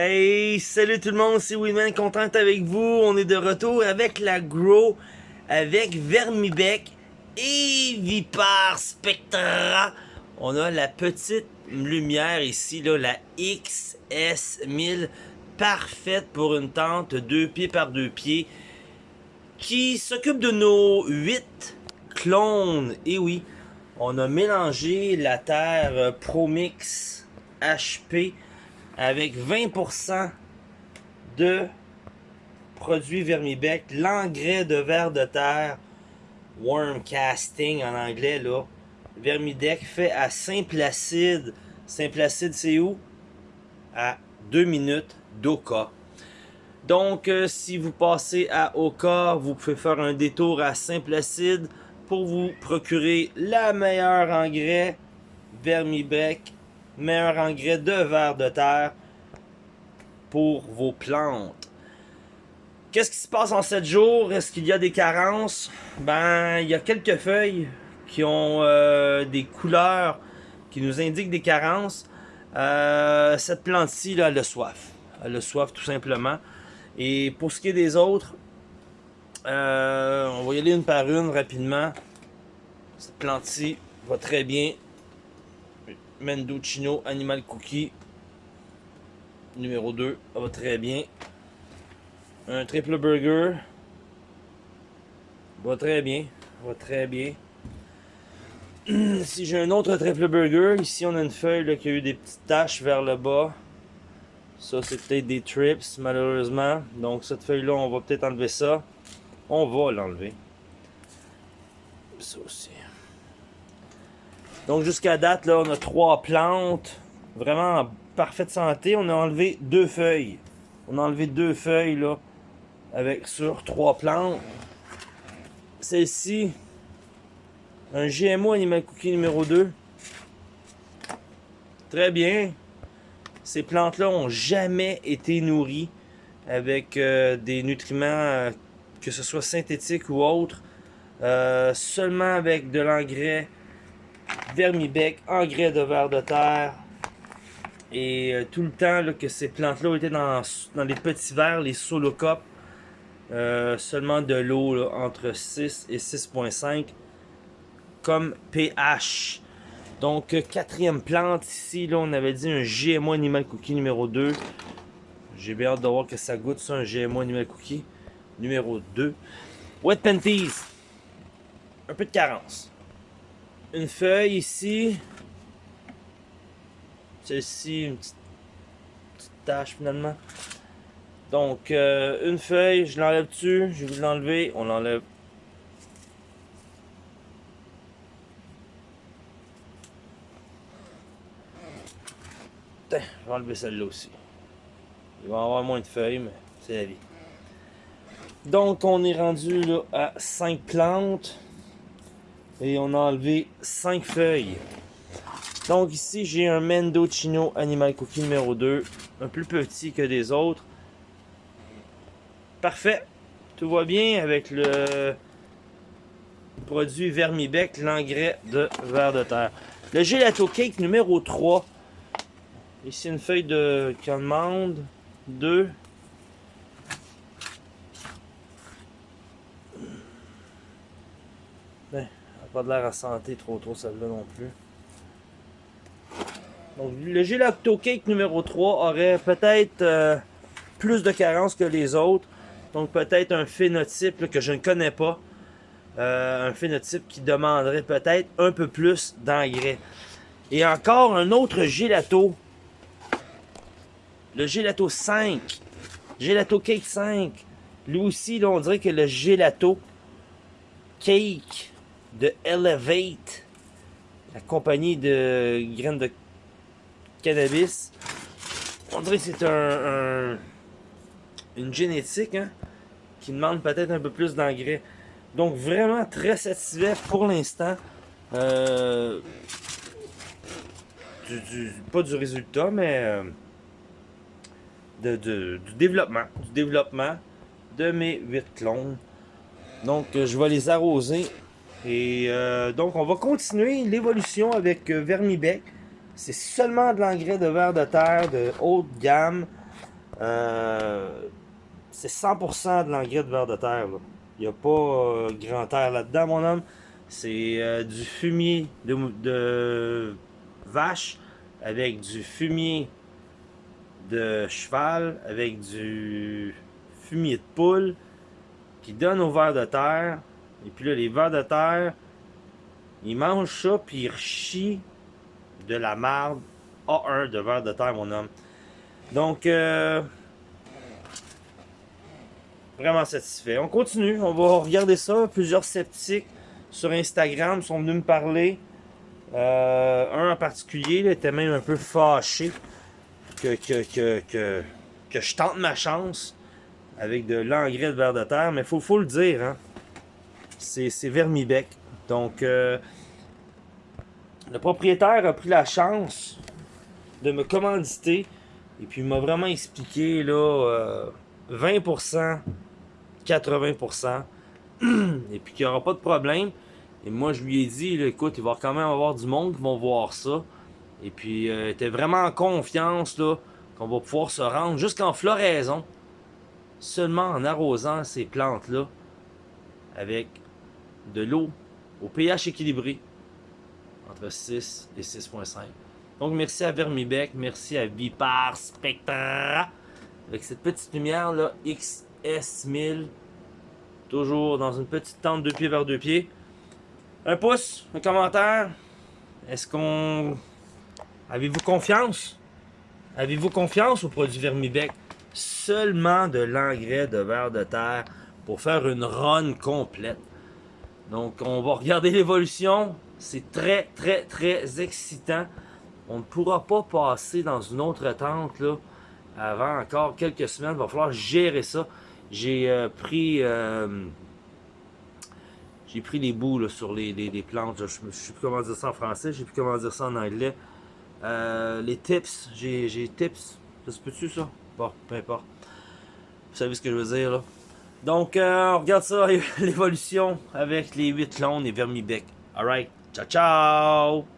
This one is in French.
Hey, salut tout le monde, c'est Winman, content avec vous. On est de retour avec la Grow, avec Vermibec et Vipar Spectra. On a la petite lumière ici, là, la XS1000, parfaite pour une tente deux pieds par deux pieds, qui s'occupe de nos 8 clones. Et oui, on a mélangé la terre Promix HP avec 20% de produits Vermibec, l'engrais de verre de terre, worm casting en anglais là, Vermidec fait à Saint-Placide. Saint-Placide c'est où? À 2 minutes d'Oka. Donc euh, si vous passez à Oka, vous pouvez faire un détour à Saint-Placide pour vous procurer la meilleure engrais Vermibec meilleur engrais de verre de terre pour vos plantes. Qu'est-ce qui se passe en 7 jours? Est-ce qu'il y a des carences? Ben, il y a quelques feuilles qui ont euh, des couleurs qui nous indiquent des carences. Euh, cette plante-ci, elle a soif. Elle a soif, tout simplement. Et pour ce qui est des autres, euh, on va y aller une par une rapidement. Cette plante-ci va très bien. Mendocino Animal Cookie. Numéro 2, ça va très bien. Un triple burger. Va très bien. Va très bien. si j'ai un autre triple burger, ici on a une feuille qui a eu des petites taches vers le bas. Ça c'est peut-être des trips malheureusement. Donc cette feuille là on va peut-être enlever ça. On va l'enlever. Ça aussi. Donc jusqu'à date, là, on a trois plantes. Vraiment en parfaite santé. On a enlevé deux feuilles. On a enlevé deux feuilles là. Avec sur trois plantes. Celle-ci. Un GMO Animal Cookie numéro 2. Très bien. Ces plantes-là ont jamais été nourries avec euh, des nutriments, euh, que ce soit synthétiques ou autres. Euh, seulement avec de l'engrais vermibec, engrais de verre de terre. Et euh, tout le temps que ces plantes-là étaient dans, dans les petits verres, les solocopes, euh, seulement de l'eau entre 6 et 6.5 comme pH. Donc, euh, quatrième plante ici, là, on avait dit un GMO Animal Cookie numéro 2. J'ai bien hâte de voir que ça goûte ça, un GMO Animal Cookie numéro 2. Wet Panties. Un peu de carence une feuille ici. Celle-ci, une petite, tache finalement. Donc, euh, une feuille, je l'enlève dessus. Je vais l'enlever. On l'enlève. je vais enlever celle-là aussi. Il va y avoir moins de feuilles, mais c'est la vie. Donc, on est rendu là, à 5 plantes. Et on a enlevé 5 feuilles. Donc ici, j'ai un Mendocino Animal Cookie numéro 2. Un plus petit que des autres. Parfait. Tout va bien avec le produit Vermibec, l'engrais de verre de terre. Le Gelato Cake numéro 3. Ici, une feuille de commande. 2. Ben, de l'air à santé trop trop celle-là non plus. Donc le Gelato Cake numéro 3 aurait peut-être euh, plus de carences que les autres. Donc peut-être un phénotype que je ne connais pas. Euh, un phénotype qui demanderait peut-être un peu plus d'engrais. Et encore un autre gelato. Le gelato 5. Gelato Cake 5. Lui aussi, là, on dirait que le gelato cake de Elevate, la compagnie de graines de cannabis. On dirait que c'est un, une génétique hein, qui demande peut-être un peu plus d'engrais. Donc vraiment très satisfait pour l'instant. Euh, pas du résultat, mais euh, de, du développement. Du développement de mes 8 clones. Donc je vais les arroser et euh, donc, on va continuer l'évolution avec euh, Vermibec. C'est seulement de l'engrais de verre de terre de haute gamme. Euh, c'est 100% de l'engrais de verre de terre. Il n'y a pas grand air là-dedans, mon homme. C'est du fumier de, de, vache avec du fumier de cheval, avec du fumier de poule qui donne au verre de terre. Et puis là, les vers de terre, ils mangent ça puis ils rechient de la marde A1 de verre de terre, mon homme. Donc, euh, vraiment satisfait. On continue, on va regarder ça. Plusieurs sceptiques sur Instagram sont venus me parler. Euh, un en particulier était même un peu fâché que, que, que, que, je tente ma chance avec de l'engrais de verre de terre. Mais faut le dire, hein, c'est Vermibec. Donc, euh, le propriétaire a pris la chance de me commanditer et puis m'a vraiment expliqué là, 20%, euh, 80%, et puis qu'il n'y aura pas de problème. Et moi, je lui ai dit, écoute, il va quand même avoir du monde qui vont voir ça. Et puis, euh, était vraiment en confiance qu'on va pouvoir se rendre jusqu'en floraison, seulement en arrosant ces plantes-là avec de l'eau au pH équilibré entre 6 et 6.5. Donc merci à Vermibec, merci à Vipar Spectra avec cette petite lumière là XS1000 toujours dans une petite tente deux pieds vers deux pieds. Un pouce, un commentaire. Est-ce qu'on avez-vous confiance? Avez-vous confiance au produit Vermibec? Seulement de l'engrais de verre de terre pour faire une run complète. Donc on va regarder l'évolution. C'est très très très excitant. On ne pourra pas passer dans une autre tente là, avant encore quelques semaines. Il va falloir gérer ça. J'ai euh, pris euh, j'ai pris les bouts sur les, plantes. Je ne sais plus comment dire ça en français. Je sais plus comment dire ça en anglais. Euh, les tips. J'ai tips. Ça se peut-tu ça? Bon, peu importe. Vous savez ce que je veux dire là? Donc, on regarde ça, l'évolution avec les 8 clones et Vermibec. Alright, ciao ciao!